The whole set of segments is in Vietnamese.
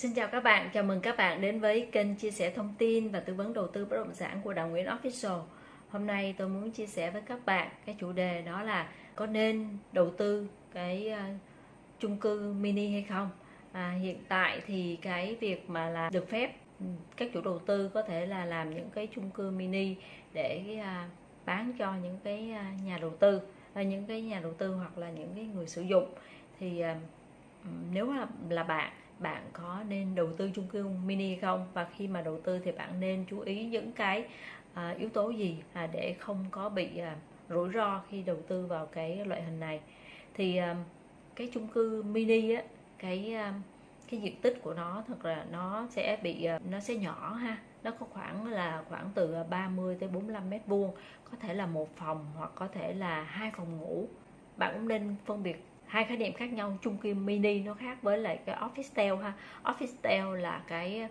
Xin chào các bạn, chào mừng các bạn đến với kênh chia sẻ thông tin và tư vấn đầu tư bất động sản của Đào Nguyễn Official. Hôm nay tôi muốn chia sẻ với các bạn cái chủ đề đó là có nên đầu tư cái uh, chung cư mini hay không. À, hiện tại thì cái việc mà là được phép ừ, các chủ đầu tư có thể là làm những cái chung cư mini để uh, bán cho những cái uh, nhà đầu tư, uh, những cái nhà đầu tư hoặc là những cái người sử dụng thì uh, nếu là là bạn bạn có nên đầu tư chung cư mini không? Và khi mà đầu tư thì bạn nên chú ý những cái à, yếu tố gì à, để không có bị à, rủi ro khi đầu tư vào cái loại hình này? Thì à, cái chung cư mini á cái à, cái diện tích của nó thật là nó sẽ bị à, nó sẽ nhỏ ha. Nó có khoảng là khoảng từ à, 30 tới 45 mét vuông. Có thể là một phòng hoặc có thể là hai phòng ngủ. Bạn cũng nên phân biệt hai khái niệm khác nhau chung cư mini nó khác với lại cái office style ha. Office style là cái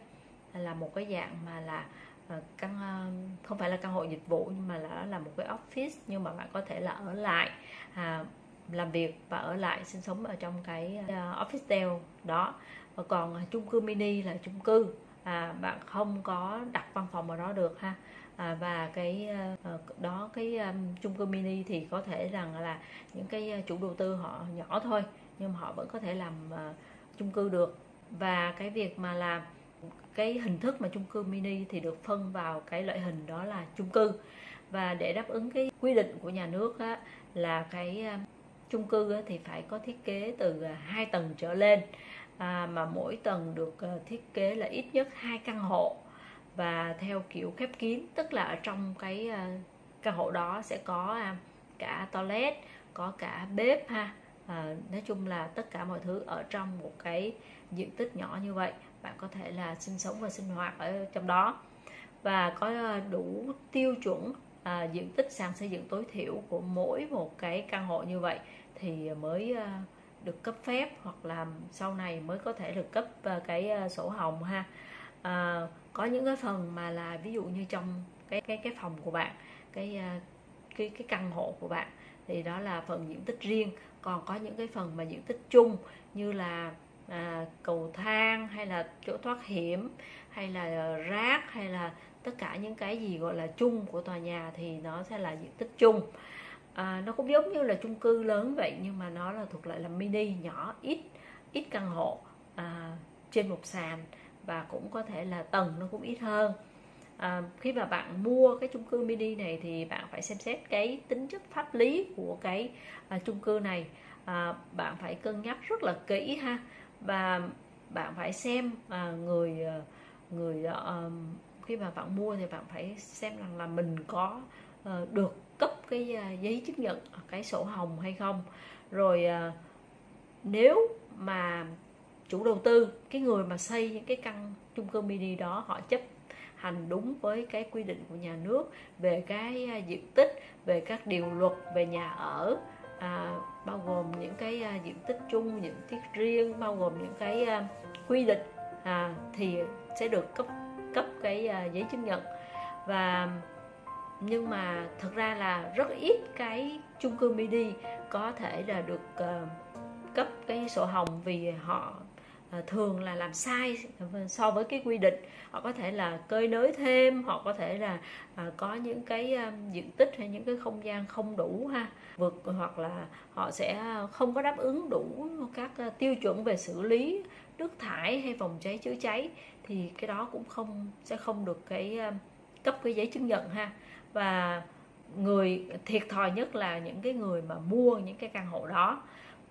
là một cái dạng mà là ờ, căn ờ, không phải là căn hộ dịch vụ nhưng mà là là một cái office nhưng mà bạn có thể là ở lại à, làm việc và ở lại sinh sống ở trong cái ờ, office style đó. Và còn chung cư mini là chung cư à, bạn không có đặt văn phòng ở đó được ha. À, và cái ờ, đó cái um, chung cư mini thì có thể rằng là những cái ờ, chủ đầu tư họ nhỏ thôi nhưng mà họ vẫn có thể làm uh, chung cư được. Và cái việc mà làm cái hình thức mà chung cư mini thì được phân vào cái loại hình đó là chung cư. Và để đáp ứng cái quy định của nhà nước á, là cái chung cư á, thì phải có thiết kế từ hai tầng trở lên à, mà mỗi tầng được ờ, thiết kế là ít nhất hai căn hộ. Và theo kiểu khép kín tức là ở trong cái ờ, căn hộ đó sẽ có à, cả toilet có cả bếp ha. À, nói chung là tất cả mọi thứ ở trong một cái diện tích nhỏ như vậy bạn có thể là sinh sống và sinh hoạt ở trong đó. Và có đủ tiêu chuẩn à, diện tích sàn xây dựng tối thiểu của mỗi một cái căn hộ như vậy thì mới à, được cấp phép hoặc là sau này mới có thể được cấp ờ, cái ờ, sổ hồng ha. À, có những cái phần mà là ví dụ như trong cái cái cái phòng của bạn cái cái cái căn hộ của bạn thì đó là phần diện tích riêng. Còn có những cái phần mà diện tích chung như là à, cầu thang hay là chỗ thoát hiểm hay là rác hay là tất cả những cái gì gọi là chung của tòa nhà thì nó sẽ là diện tích chung à, nó cũng giống như là chung cư lớn vậy nhưng mà nó là thuộc lại là mini nhỏ ít ít căn hộ à, trên một sàn và cũng có thể là tầng nó cũng ít hơn. À, khi mà bạn mua cái chung cư mini này thì bạn phải xem xét cái tính chất pháp lý của cái à, chung cư này. À, bạn phải cân nhắc rất là kỹ ha và bạn phải xem à, người à, người à, khi mà bạn mua thì bạn phải xem rằng là mình có uh, được cấp cái à, giấy chứng nhận cái sổ hồng hay không. Rồi à, nếu mà chủ đầu tư cái người mà xây những cái căn chung cư mini đó họ chấp hành đúng với cái quy định của nhà nước về cái à, diện tích về các điều luật về nhà ở à, bao gồm những cái à, diện tích chung diện tích riêng bao gồm những cái à, quy định à, thì sẽ được cấp cấp cái à, giấy chứng nhận. Và nhưng mà thật ra là rất ít cái chung cư mini có thể là được uh, cấp cái sổ hồng vì họ uh, thường là làm sai so với cái quy định. Họ có thể là cơi nới thêm họ có thể là uh, có những cái um, diện tích hay những cái không gian không đủ ha. Vượt hoặc là họ sẽ không có đáp ứng đủ các uh, tiêu chuẩn về xử lý nước thải hay phòng cháy chữa cháy thì cái đó cũng không sẽ không được cái uh, cấp cái giấy chứng nhận ha và người, thiệt thòi nhất là những cái người mà mua những cái căn hộ đó.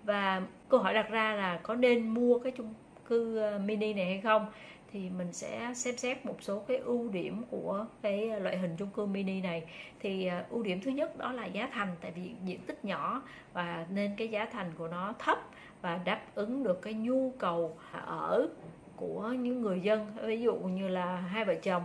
Và câu hỏi đặt ra là có nên mua cái chung cư ờ, mini này hay không? Thì mình sẽ xem xét một số cái ưu điểm của cái loại hình chung cư mini này. Thì ờ, ưu điểm thứ nhất đó là giá thành, tại vì diện tích nhỏ và nên cái giá thành của nó thấp và đáp ứng được cái nhu cầu ở của những người dân. Ví dụ như là hai vợ chồng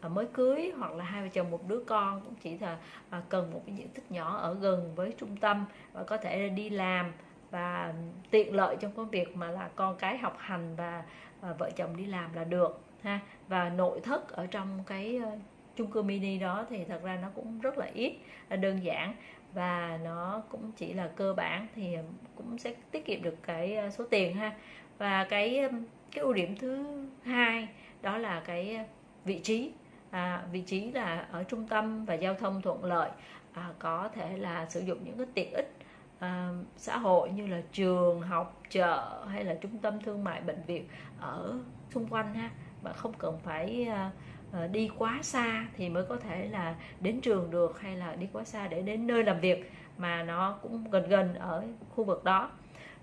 À, mới cưới hoặc là hai vợ chồng một đứa con cũng chỉ là à, cần một cái diện tích nhỏ ở gần với trung tâm và có thể đi làm và tiện lợi trong công việc mà là con cái học hành và, à, vợ chồng đi làm là được ha. Và nội thất ở trong cái ờ, chung cư mini đó thì thật ra nó cũng rất là ít là đơn giản và nó cũng chỉ là cơ bản thì cũng sẽ tiết kiệm được cái ờ, số tiền ha. Và cái cái ưu điểm thứ hai đó là cái ờ, vị trí à, vị trí là ở trung tâm và giao thông thuận lợi à, có thể là sử dụng những cái tiện ích à, xã hội như là trường học chợ hay là trung tâm thương mại bệnh viện ở xung quanh ha. Và không cần phải à, à, đi quá xa thì mới có thể là đến trường được hay là đi quá xa để đến nơi làm việc mà nó cũng gần gần ở khu vực đó.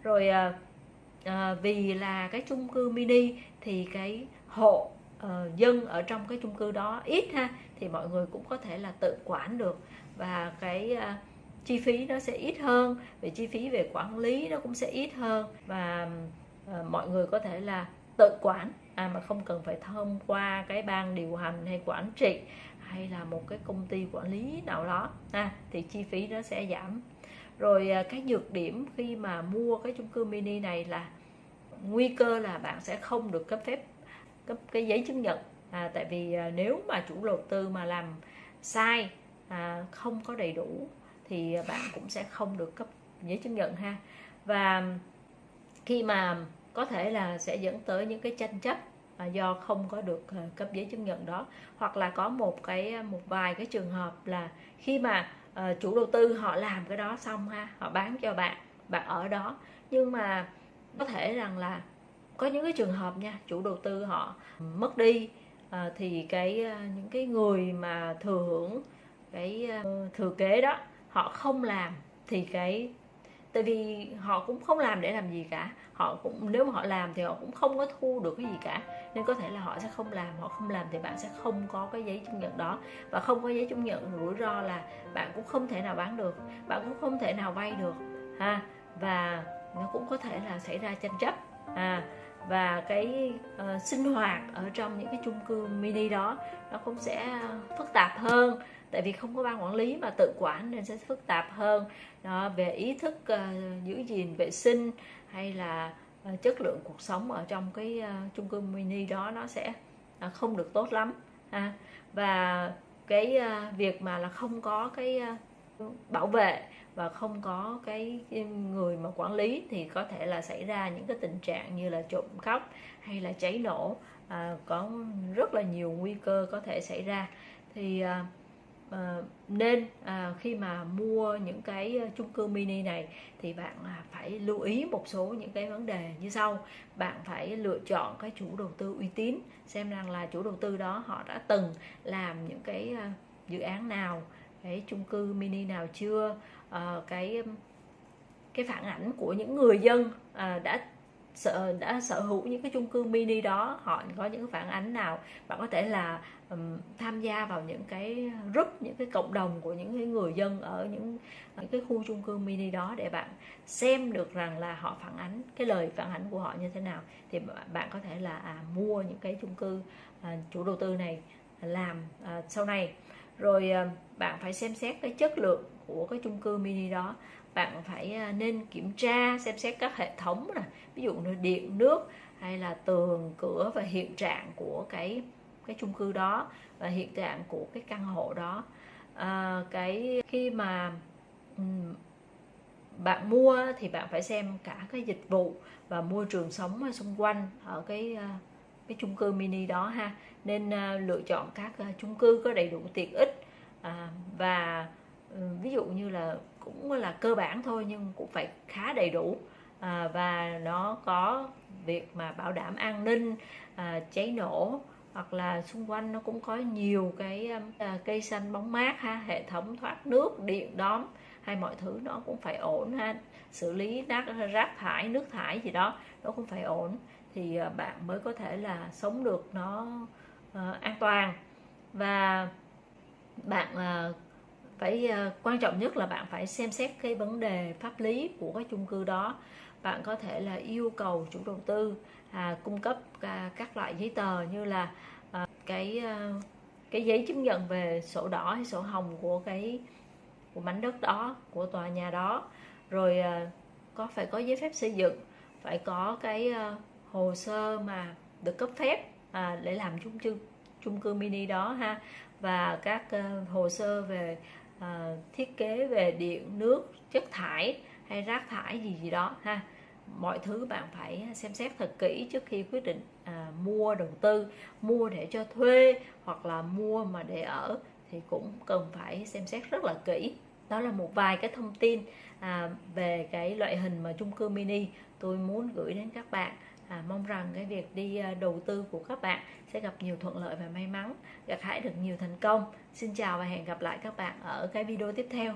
Rồi à, à, vì là cái chung cư mini thì cái hộ uh, dân ở trong cái chung cư đó ít ha thì mọi người cũng có thể là tự quản được và cái uh, chi phí nó sẽ ít hơn về chi phí về quản lý nó cũng sẽ ít hơn và uh, mọi người có thể là tự quản à, mà không cần phải thông qua cái ban điều hành hay quản trị hay là một cái công ty quản lý nào đó à, thì chi phí nó sẽ giảm. Rồi cái nhược điểm khi mà mua cái chung cư mini này là nguy cơ là bạn sẽ không được cấp phép cấp cái giấy chứng nhận. À, tại vì à, nếu mà chủ đầu tư mà làm sai à, không có đầy đủ thì bạn cũng sẽ không được cấp giấy chứng nhận ha. Và khi mà có thể là sẽ dẫn tới những cái tranh chấp à, do không có được à, cấp giấy chứng nhận đó. Hoặc là có một cái à, một vài cái trường hợp là khi mà à, chủ đầu tư họ làm cái đó xong ha họ bán cho bạn bạn ở đó. Nhưng mà có thể rằng là có những cái trường hợp nha chủ đầu tư họ mất đi à, thì cái à, những cái người mà thừa hưởng cái à, thừa kế đó họ không làm thì cái tại vì họ cũng không làm để làm gì cả. Họ cũng nếu mà họ làm thì họ cũng không có thu được cái gì cả. Nên có thể là họ sẽ không làm họ không làm thì bạn sẽ không có cái giấy chứng nhận đó. Và không có giấy chứng nhận rủi ro là bạn cũng không thể nào bán được bạn cũng không thể nào vay được ha. Và nó cũng có thể là xảy ra tranh chấp à và cái uh, sinh hoạt ở trong những cái chung cư mini đó nó cũng sẽ phức tạp hơn. Tại vì không có ban quản lý mà tự quản nên sẽ phức tạp hơn. Đó, về ý thức uh, giữ gìn vệ sinh hay là uh, chất lượng cuộc sống ở trong cái uh, chung cư mini đó nó sẽ uh, không được tốt lắm ha. Và cái uh, việc mà là không có cái uh, bảo vệ và không có cái người mà quản lý thì có thể là xảy ra những cái tình trạng như là trộm cắp hay là cháy nổ à, có rất là nhiều nguy cơ có thể xảy ra. Thì à, à, nên à, khi mà mua những cái chung cư mini này thì bạn à, phải lưu ý một số những cái vấn đề như sau. Bạn phải lựa chọn cái chủ đầu tư uy tín xem rằng là chủ đầu tư đó họ đã từng làm những cái à, dự án nào cái chung cư mini nào chưa? À, cái um, cái phản ảnh của những người dân à, đã sở đã sở hữu những cái chung cư mini đó họ có những phản ánh nào bạn có thể là um, tham gia vào những cái group những cái cộng đồng của những cái người dân ở những những cái khu chung cư mini đó để bạn xem được rằng là họ phản ánh cái lời phản ánh của họ như thế nào? Thì bạn có thể là à, mua những cái chung cư à, chủ đầu tư này làm à, sau này rồi à, bạn phải xem xét cái chất lượng của cái chung cư mini đó. Bạn phải à, nên kiểm tra xem xét các hệ thống này ví dụ như điện nước hay là tường cửa và hiện trạng của cái cái chung cư đó và hiện trạng của cái căn hộ đó. À, cái khi mà um, bạn mua thì bạn phải xem cả cái dịch vụ và môi trường sống xung quanh ở cái uh, cái chung cư mini đó ha. Nên uh, lựa chọn các uh, chung cư có đầy đủ tiện ích. À, và uh, ví dụ như là cũng là cơ bản thôi nhưng cũng phải khá đầy đủ. À, và nó có việc mà bảo đảm an ninh à, cháy nổ hoặc là xung quanh nó cũng có nhiều cái à, à cây xanh bóng mát ha hệ thống thoát nước điện đóm hay mọi thứ nó cũng phải ổn ha. Xử lý rác rác thải nước thải gì đó nó cũng phải ổn thì ờ, bạn mới có thể là sống được nó uh, an toàn. Và bạn uh, phải uh, quan trọng nhất là bạn phải xem xét cái vấn đề pháp lý của cái chung cư đó. Bạn có thể là yêu cầu chủ đầu tư à, cung cấp à, các loại giấy tờ như là à, cái à, cái giấy chứng nhận về sổ đỏ hay sổ hồng của cái của mảnh đất đó của tòa nhà đó. Rồi à, có phải có giấy phép xây dựng phải có cái à, hồ sơ mà được cấp phép à, để làm chung cư chung cư mini đó ha. Và các uh, hồ sơ về uh, thiết kế về điện nước chất thải hay rác thải gì gì đó ha. Mọi thứ bạn phải xem xét thật kỹ trước khi quyết định à, mua đầu tư. Mua để cho thuê hoặc là mua mà để ở thì cũng cần phải xem xét rất là kỹ. Đó là một vài cái thông tin à, về cái loại hình mà chung cư mini tôi muốn gửi đến các bạn à, mong rằng cái việc đi à, đầu tư của các bạn sẽ gặp nhiều thuận lợi và may mắn gặt hái được nhiều thành công. Xin chào và hẹn gặp lại các bạn ở cái video tiếp theo.